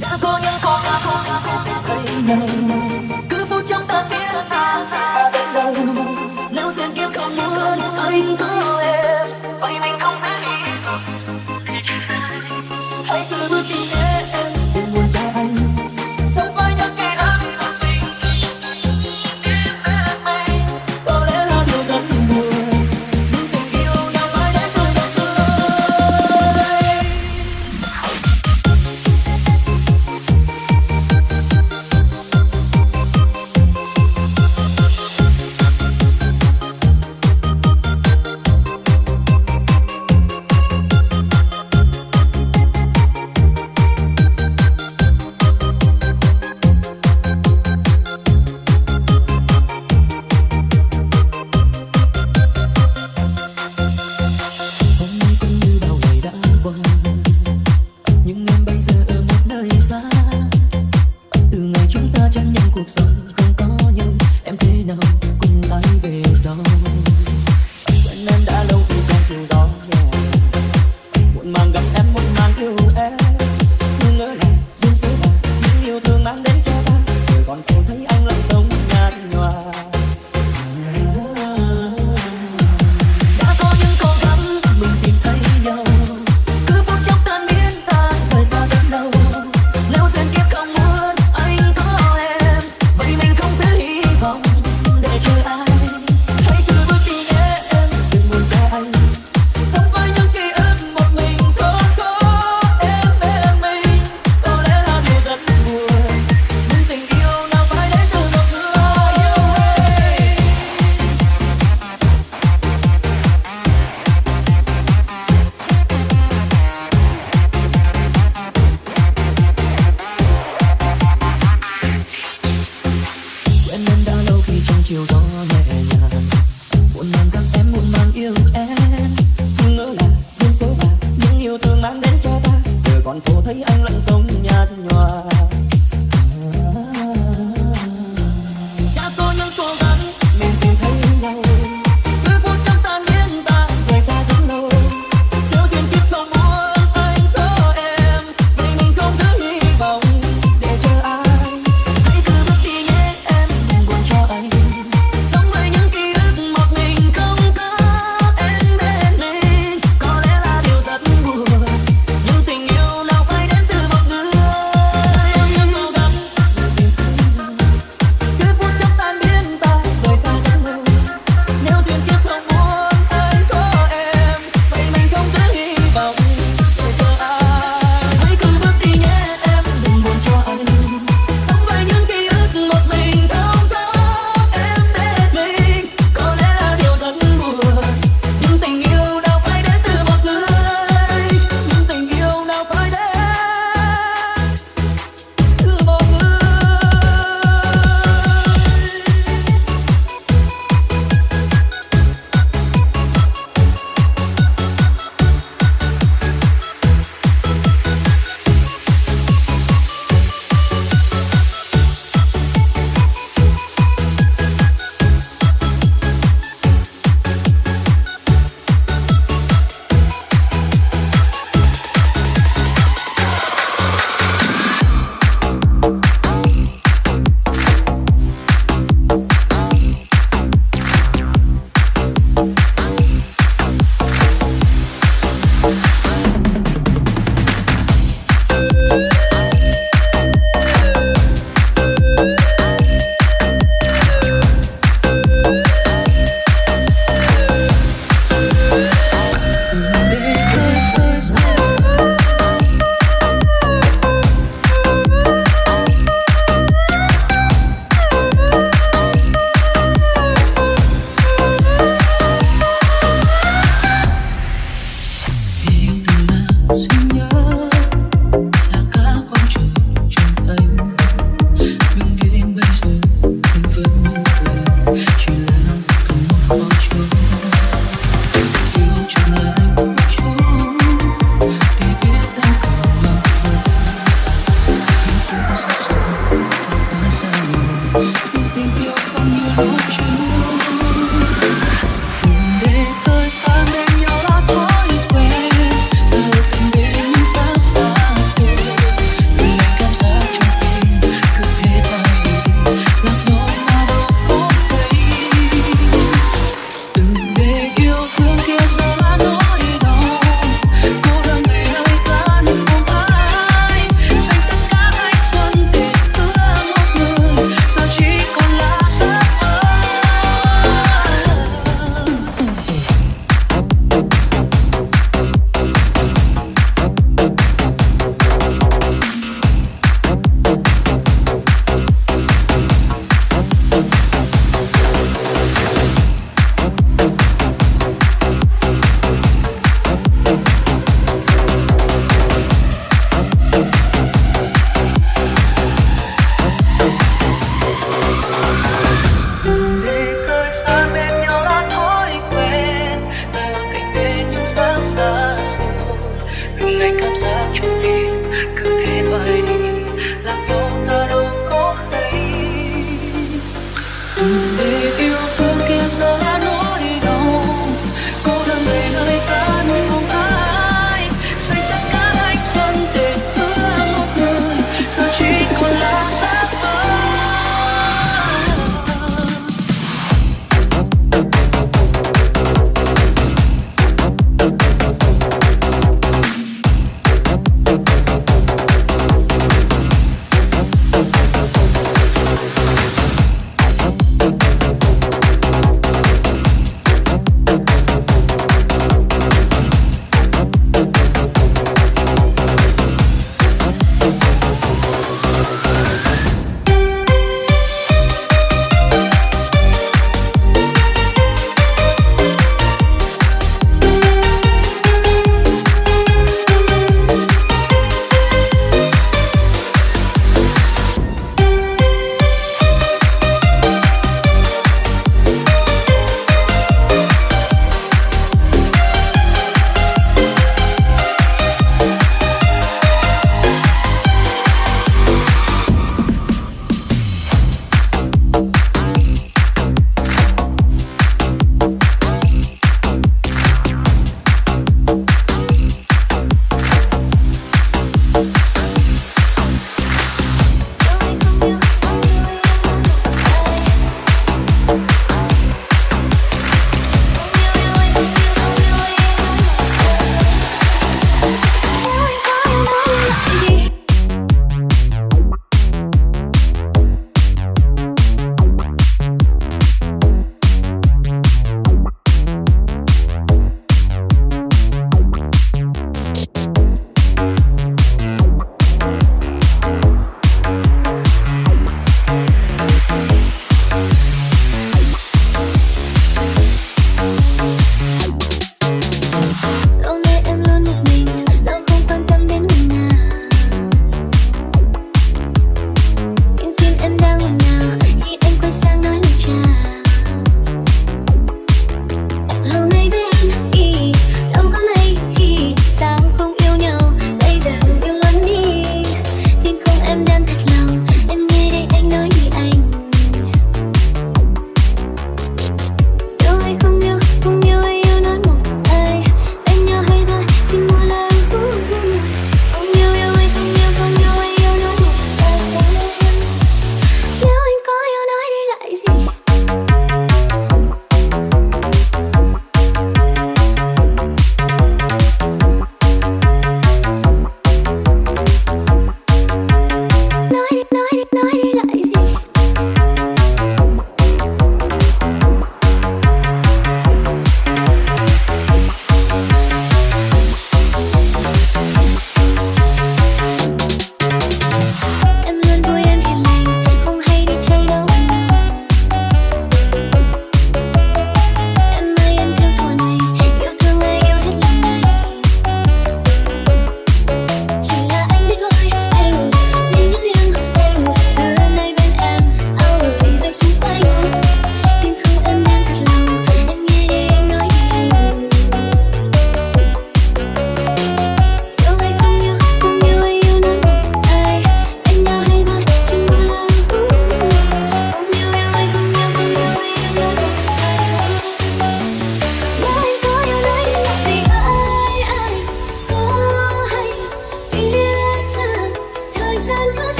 đã có những con đã không đã không biết thấy nhau. Cứ phút trong ta chiến ta xa dần dần. Nếu duyên kiếp không muốn, anh cứ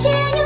значения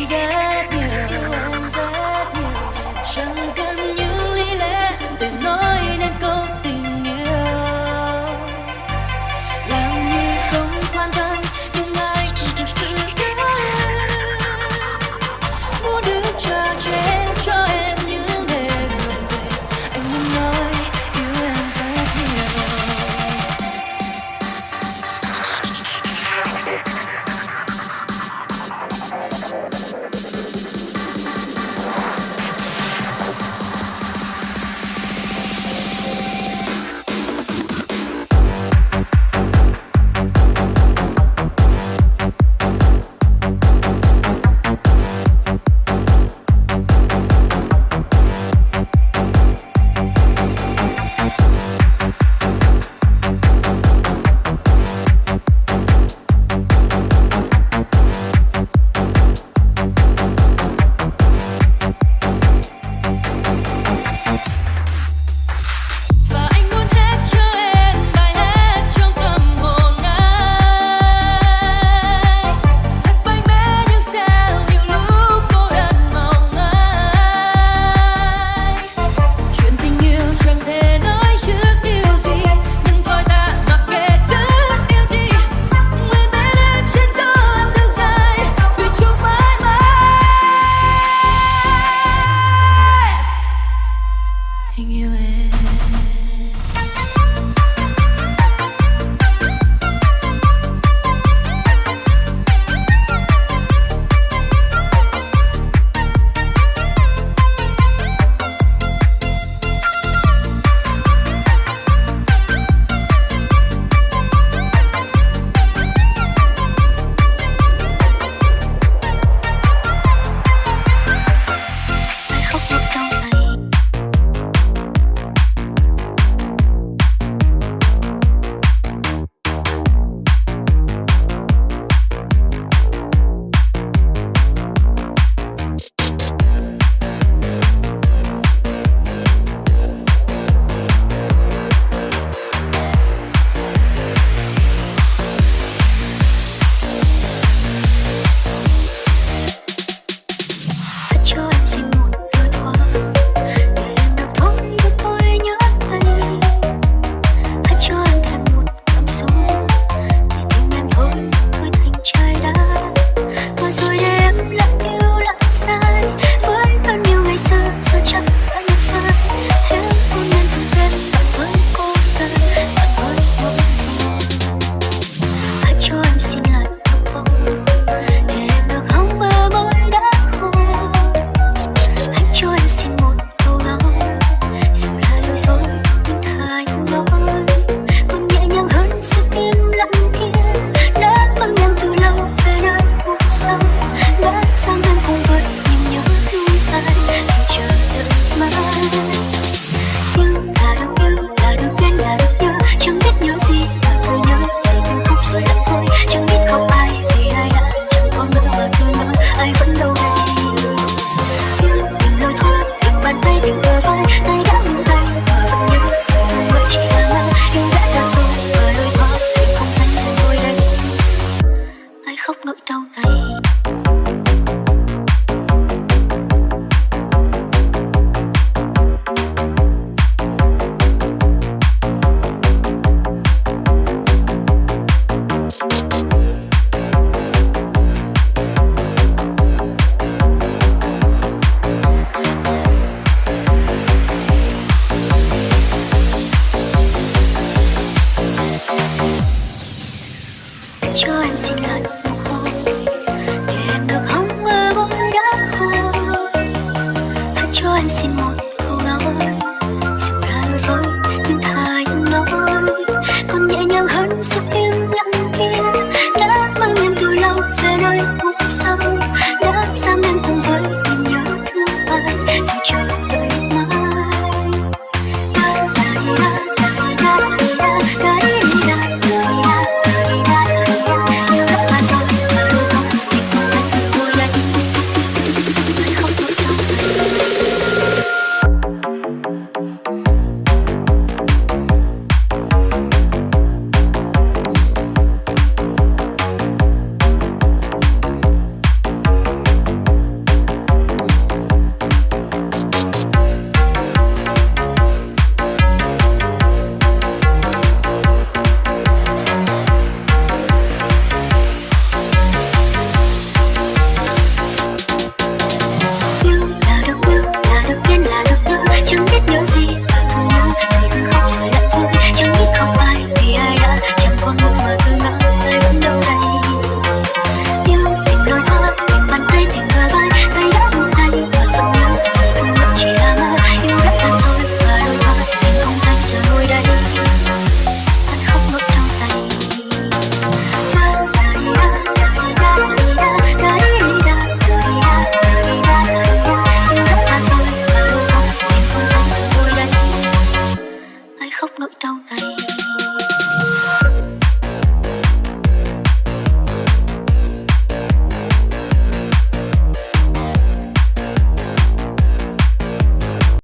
cảm giác